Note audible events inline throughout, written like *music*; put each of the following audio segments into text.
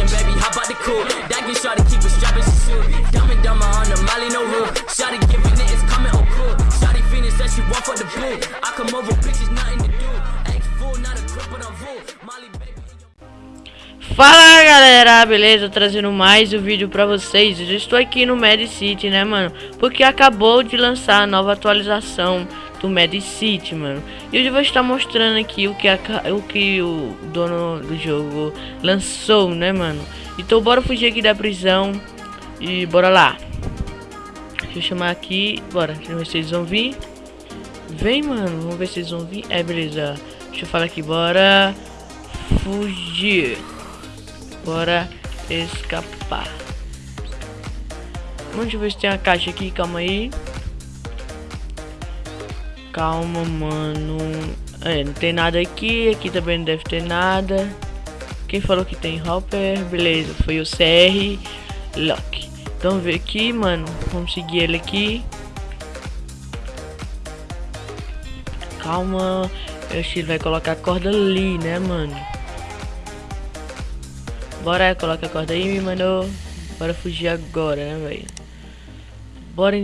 Listen, baby, the coupe. That get shot to keep strapping, she. Dumb and dumber on the Molly, no rule. Shot it giving it, it's coming, cool. Shot it finished, said she want for the. I come over, pictures, nothing to do. Fool, not a crip, but I'm full. Molly, baby. Fala galera, beleza? Trazendo mais um vídeo pra vocês Eu estou aqui no Mad City, né mano? Porque acabou de lançar a nova atualização do Mad City, mano E hoje eu vou estar mostrando aqui o que, a, o, que o dono do jogo lançou, né mano? Então bora fugir aqui da prisão E bora lá Deixa eu chamar aqui, bora, deixa eu ver se eles vão vir Vem mano, vamos ver se eles vão vir É, beleza Deixa eu falar aqui, bora Fugir Bora escapar. Vamos ver se tem uma caixa aqui, calma aí. Calma, mano. É, não tem nada aqui. Aqui também não deve ter nada. Quem falou que tem hopper? Beleza, foi o CR Lock. Então ver aqui, mano. Vamos seguir ele aqui. Calma. Eu acho que ele vai colocar a corda ali, né, mano? Bora, coloca a corda aí, mano. Bora fugir agora, né, velho? Bora.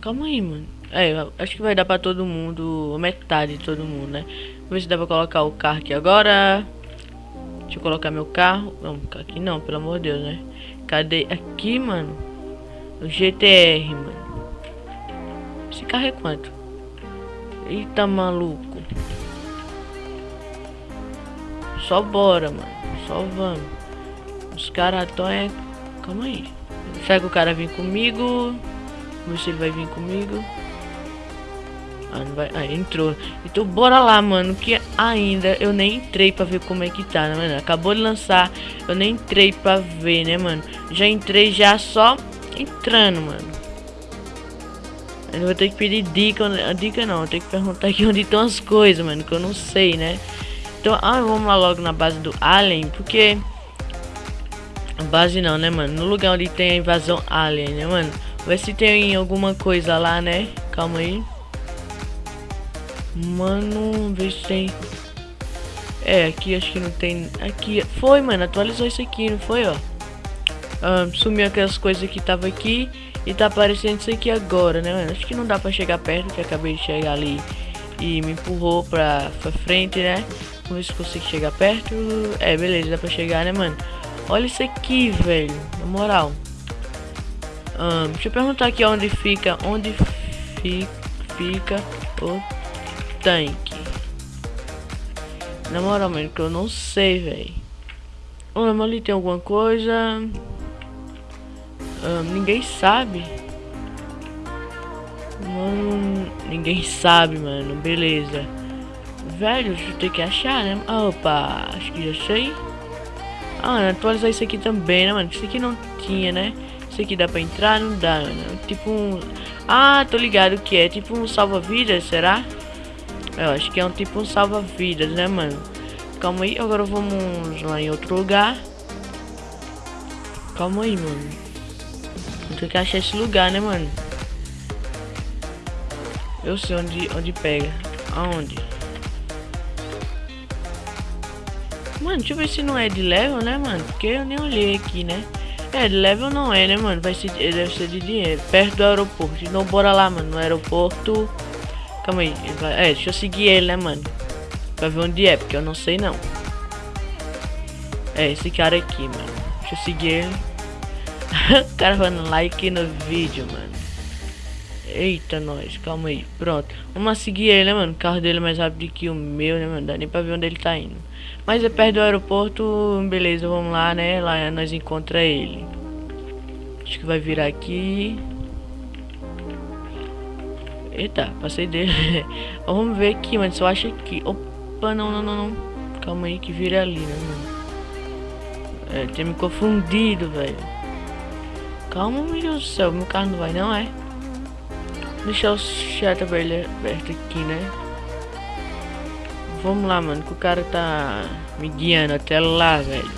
Calma aí, mano. É, acho que vai dar pra todo mundo, metade de todo mundo, né? Vamos ver se dá pra colocar o carro aqui agora. Deixa eu colocar meu carro. Não, aqui não, pelo amor de Deus, né? Cadê? Aqui, mano. O GTR, mano. Esse carro é quanto? Eita, maluco. Só bora, mano. Só vamos. Os caras estão é... Calma aí. Será que o cara vem comigo? Vamos ver se ele vai vir comigo. Ah, vai... Ah, entrou. Então bora lá, mano. Que ainda eu nem entrei pra ver como é que tá, né, mano? Acabou de lançar. Eu nem entrei pra ver, né, mano? Já entrei já só entrando, mano. Eu vou ter que pedir dica. Dica não, eu tenho que perguntar aqui *laughs* onde estão as coisas, mano. Que eu não sei, né? Então, ah, vamos lá logo na base do Alien. Porque Base não, né, mano? No lugar onde tem a invasão alien, né, mano? Ver se tem alguma coisa lá, né? Calma aí. Mano, ver se tem... É, aqui acho que não tem... Aqui, foi, mano, atualizou isso aqui, não foi, ó? Sumiu aquelas coisas que tava aqui e tá aparecendo isso aqui agora, né, mano? Acho que não dá pra chegar perto, que acabei de chegar ali e me empurrou pra, pra frente, né? Vamos ver se consigo chegar perto. É, beleza, dá pra chegar, né, mano? Olha isso aqui, velho. Na moral. Um, deixa eu perguntar aqui onde fica. Onde fi, fica o tanque. Na moral, mano, que eu não sei, velho. Oh, ali tem alguma coisa. Um, ninguém sabe. Mano, ninguém sabe, mano. Beleza. Velho, deixa eu ter que achar, né? Opa, acho que já sei. Ah, atualizar isso aqui também, né, mano? Isso aqui não tinha, né? Isso aqui dá pra entrar? Não dá, né? Tipo um... Ah, tô ligado que é. Tipo um salva-vidas, será? Eu acho que é um tipo salva-vidas, né, mano? Calma aí, agora vamos lá em outro lugar. Calma aí, mano. Tem que achar esse lugar, né, mano? Eu sei onde, onde pega. Aonde? Mano, deixa eu ver se não é de level, né, mano? Porque eu nem olhei aqui, né? É, de level não é, né, mano? Vai ser, deve ser de dinheiro. Perto do aeroporto. Então bora lá, mano. No aeroporto. Calma aí. Vai... É, deixa eu seguir ele, né, mano? Pra ver onde é, porque eu não sei não. É, esse cara aqui, mano. Deixa eu seguir ele. *laughs* o cara dando like no vídeo, mano. Eita, nós, calma aí. Pronto. Vamos seguir ele, né, mano? O carro dele é mais rápido que o meu, né, mano? Dá nem pra ver onde ele tá indo. Mas é perto do aeroporto, beleza, vamos lá, né? Lá nós encontra ele. Acho que vai virar aqui. Eita, passei dele. *laughs* vamos ver aqui, mano. Se eu acho aqui. Opa, não, não, não, não. Calma aí que vira ali, né, mano? É, tinha me confundido, velho. Calma, meu Deus do céu. Meu carro não vai, não é? Deixar o chat aberto aqui, né? Vamos lá, mano, que o cara tá me guiando até lá, velho.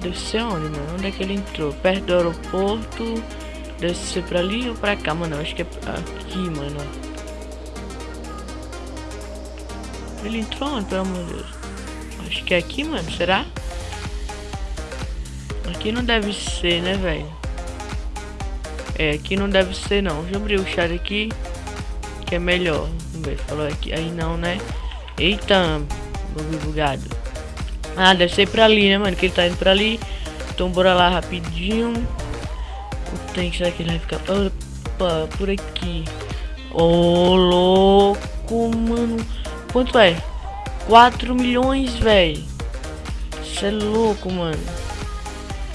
Deve ser onde, mano? Onde é que ele entrou? Perto do aeroporto. Deve ser pra ali ou pra cá, mano? Acho que é aqui, mano. Ele entrou onde, pelo amor de Deus? Acho que é aqui, mano. Será? Aqui não deve ser, né, velho? É, aqui não deve ser, não. Deixa eu abrir o chat aqui. Que é melhor. Vamos ver, falou aqui. Aí não, né? Eita, bugado. Ah, deve ser pra ali, né, mano? Que ele tá indo pra ali. Então bora lá rapidinho. Tanque, será que ele vai ficar... Opa, por aqui. Ô, oh, louco, mano. Quanto é? 4 milhões, velho. Isso é louco, mano.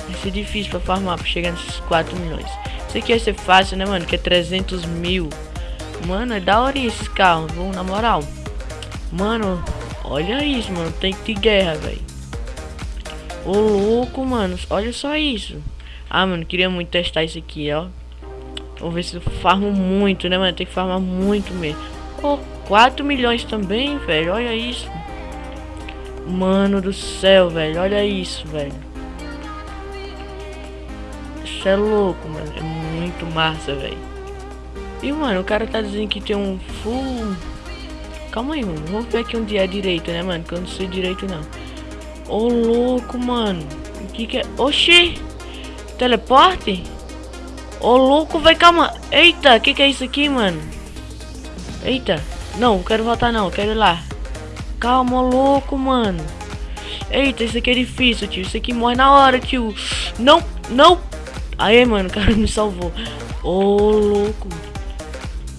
Vai ser difícil pra farmar, pra chegar nesses 4 milhões. Isso aqui vai ser fácil, né, mano? Que é 300 mil. Mano, é da hora esses carros, vamos, na moral. Mano, olha isso, mano. Tem que ter guerra, velho. Ô, louco, mano. Olha só isso. Ah, mano, queria muito testar isso aqui, ó. Vamos ver se eu farmo muito, né, mano? Tem que farmar muito mesmo. Oh, 4 milhões também, velho. Olha isso. Mano do céu, velho. Olha isso, velho. Isso é louco, mano. É muito massa, velho. E, mano, o cara tá dizendo que tem um full... Calma aí, mano. Vamos ver aqui onde é direito, né, mano? Que eu não sei direito, não. Ô, oh, louco, mano. O que que é? Oxi! Teleporte? Ô, louco, vai, calma. Eita, que que é isso aqui, mano? Eita. Não, quero voltar não, quero ir lá. Calma, louco, mano. Eita, isso aqui é difícil, tio. Isso aqui morre na hora, tio. Não, não. Aí, mano, o cara *laughs* me salvou. Ô, louco.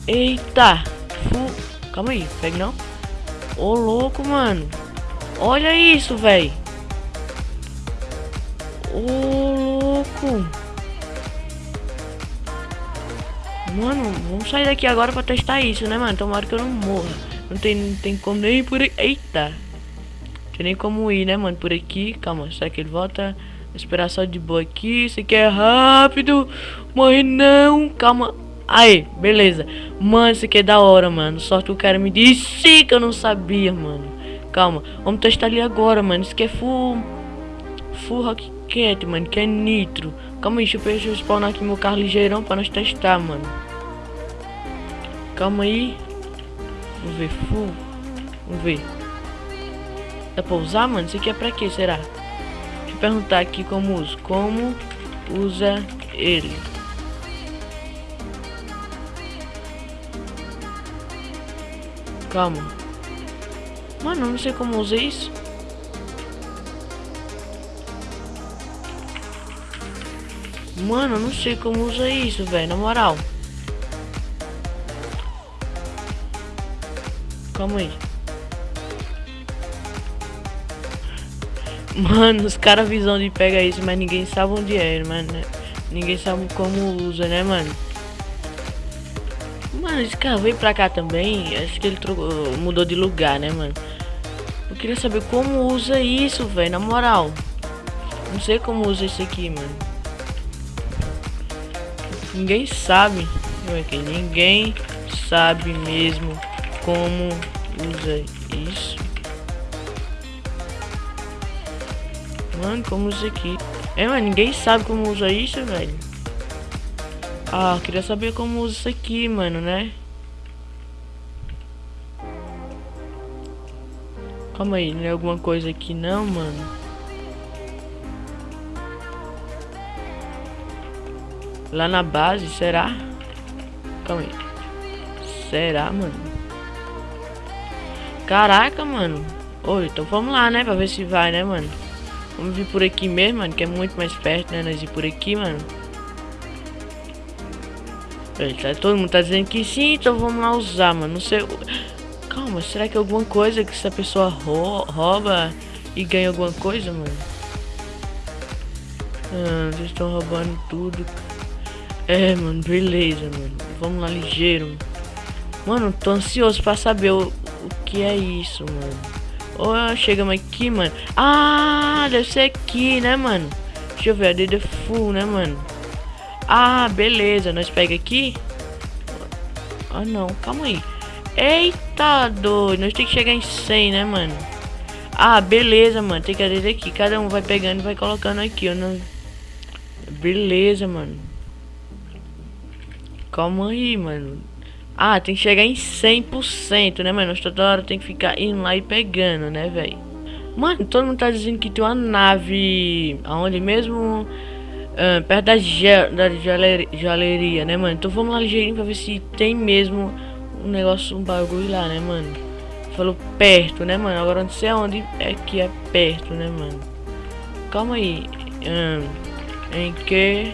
Eita. Fu... Calma aí, pega não. Ô, louco, mano. Olha isso, velho. Ô, Mano, vamos sair daqui agora pra testar isso, né, mano? Tomara que eu não morra. Não tem, não tem como nem por aqui. Eita! Não tem nem como ir, né, mano? Por aqui. Calma, será que ele volta? Vou esperar só de boa aqui. Isso aqui é rápido. Morre não. Calma. Aí, beleza. Mano, isso aqui é da hora, mano. Só que o cara me disse que eu não sabia, mano. Calma. Vamos testar ali agora, mano. Isso aqui é full... Full Rocket, mano. Que é nitro. Calma aí, deixa eu spawnar aqui meu carro ligeirão pra nós testar, mano. Calma aí. Vamos ver, full. Vamos ver. Dá pra usar, mano? Isso aqui é pra quê, será? Deixa eu perguntar aqui como usa. Como usa ele? Calma. Mano, não sei como usa isso. Mano, eu não sei como usa isso, velho, na moral. Calma aí. Mano, os caras visão de pegar isso, mas ninguém sabe onde é, mano. Ninguém sabe como usa, né, mano? Mano, esse cara veio pra cá também. Acho que ele trocou, mudou de lugar, né, mano? Eu queria saber como usa isso, velho, na moral. Não sei como usa isso aqui, mano. Ninguém sabe. Ninguém sabe mesmo como usa isso. Mano, como usa aqui? É, mas ninguém sabe como usa isso, velho. Ah, queria saber como usa isso aqui, mano, né? Calma aí, não é alguma coisa aqui não, mano? Lá na base, será? Calma aí. Será, mano? Caraca, mano. Oi, então vamos lá, né? Pra ver se vai, né, mano? Vamos vir por aqui mesmo, mano. Que é muito mais perto, né? Nós ir por aqui, mano. Tá, todo mundo tá dizendo que sim, então vamos lá usar, mano. Não sei. Calma, será que é alguma coisa que essa pessoa rouba e ganha alguma coisa, mano? Ah, vocês estão roubando tudo. É, mano, beleza, mano. Vamos lá ligeiro. Mano, tô ansioso pra saber o, o que é isso, mano. Oh, chegamos aqui, mano. Ah, deve ser aqui, né, mano? Deixa eu ver, a DD full, né, mano? Ah, beleza. Nós pega aqui. Ah, não. Calma aí. Eita, doido. Nós tem que chegar em 100, né, mano? Ah, beleza, mano. Tem que adeder aqui. Cada um vai pegando e vai colocando aqui, ó. Não... Beleza, mano. Calma aí, mano. Ah, tem que chegar em 100%, né, mano? Toda hora tem que ficar indo lá e pegando, né, velho? Mano, todo mundo tá dizendo que tem uma nave. Aonde mesmo? Uh, perto da, gel, da galeria, né, mano? Então vamos lá ligeirinho pra ver se tem mesmo um negócio, um bagulho lá, né, mano? Falou perto, né, mano? Agora não sei aonde é que é perto, né, mano? Calma aí. Um, em que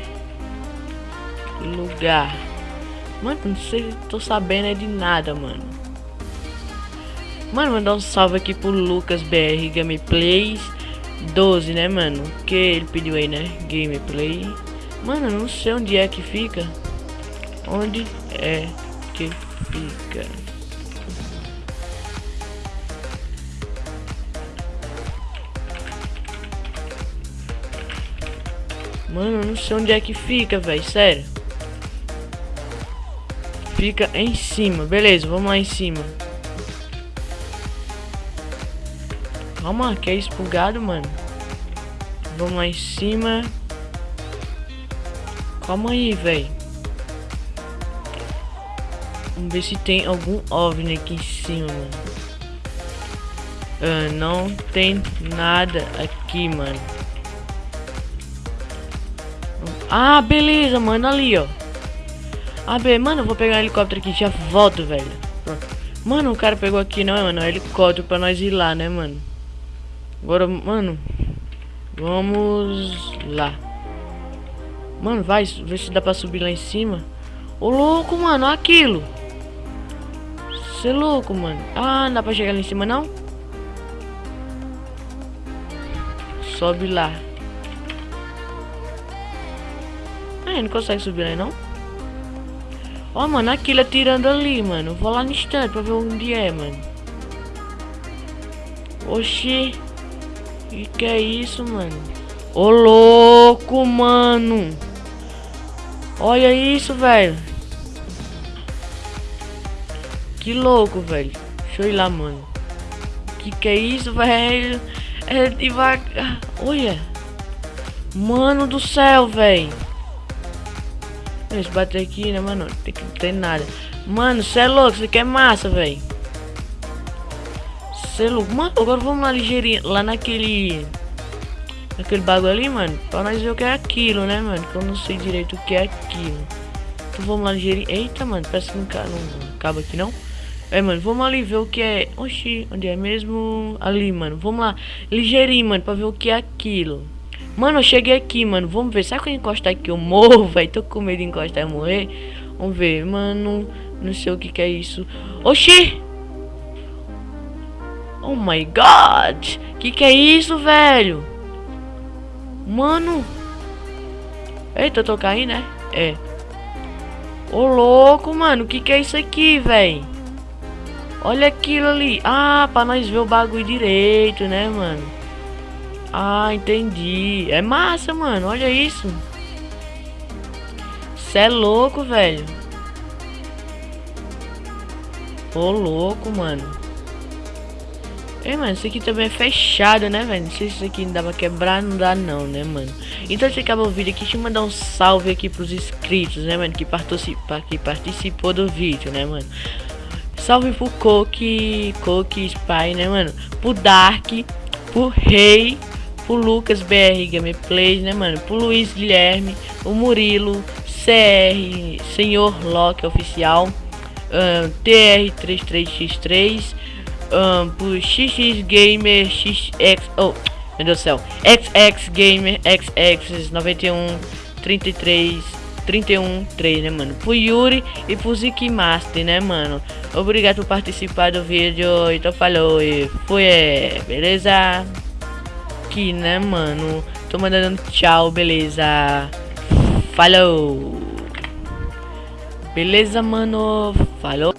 lugar? Mano, não sei, tô sabendo é de nada, mano. Mano, mandar um salve aqui pro Lucas BR Gameplays 12, né, mano? Que ele pediu aí, né? Gameplay. Mano, não sei onde é que fica. Onde é que fica? Mano, não sei onde é que fica, velho. Sério. Fica em cima. Beleza, vamos lá em cima. Calma, que é expulgado, mano. Vamos lá em cima. Calma aí, velho. Vamos ver se tem algum OVNI aqui em cima, mano. Uh, não tem nada aqui, mano. Ah, beleza, mano. Ali, ó. Beleza. Mano, eu vou pegar um helicóptero aqui. Já volto, velho. Mano, o cara pegou aqui, não é, mano? É um helicóptero pra nós ir lá, né, mano? Agora, mano. Vamos lá. Mano, vai. Ver se dá pra subir lá em cima. Ô, louco, mano. Aquilo. Você é louco, mano. Ah, não dá pra chegar lá em cima, não? Sobe lá. Ah, não consegue subir lá, não? Ó, oh, mano, aquilo atirando ali, mano. Vou lá no instante pra ver onde é, mano. Oxi. Que que é isso, mano? Ô louco, mano. Olha isso, velho. Que louco, velho. Deixa eu ir lá, mano. Que que é isso, velho? É devagar. Olha. Mano do céu, velho. Deixa bater aqui, né, mano? Tem que tem nada. Mano, você é louco. Isso aqui é massa, velho. Selo. Mano, agora vamos lá ligeirinho. Lá naquele. Naquele bagulho ali, mano. Pra nós ver o que é aquilo, né, mano? Que eu não sei direito o que é aquilo. Então vamos lá ligeirinho. Eita, mano. Parece que não, não acaba aqui, não. É, mano. Vamos ali ver o que é. Oxi, onde é mesmo? Ali, mano. Vamos lá. Ligeirinho, mano. Pra ver o que é aquilo. Mano, eu cheguei aqui, mano. Vamos ver. Será que eu encostar aqui eu morro, *laughs* velho? Tô com medo de encostar e morrer. Vamos ver, mano. Não sei o que, que é isso. Oxi! Oh my god! Que que é isso, velho? Mano! Eita, eu tô caindo, né? É. Ô, louco, mano. Que que é isso aqui, velho? Olha aquilo ali. Ah, pra nós ver o bagulho direito, né, mano? Ah, entendi. É massa, mano. Olha isso. Cê é louco, velho. Ô, louco, mano. É, mano, isso aqui também é fechado, né, velho? Não sei se isso aqui não dá pra quebrar, não dá não, né, mano? Então, se acabou o vídeo aqui, deixa eu mandar um salve aqui pros inscritos, né, mano? Que, participa, que participou do vídeo, né, mano? Salve pro Coque, Coque Spy, né, mano? Pro Dark, pro Rei, pro Lucas BR Gameplays, né, mano? Pro Luiz Guilherme, o Murilo, CR, Senhor Loki Oficial, uh, TR33X3, um, por XX Gamer XX. Oh, meu Deus do céu. XX Gamer XX 91 33 31 3, né, mano? Pro Yuri e pro Zik Master, né, mano? Obrigado por participar do vídeo. Então falou e foi, é, beleza? Aqui, né, mano? Tô mandando tchau, beleza? Falou! Beleza, mano? Falou!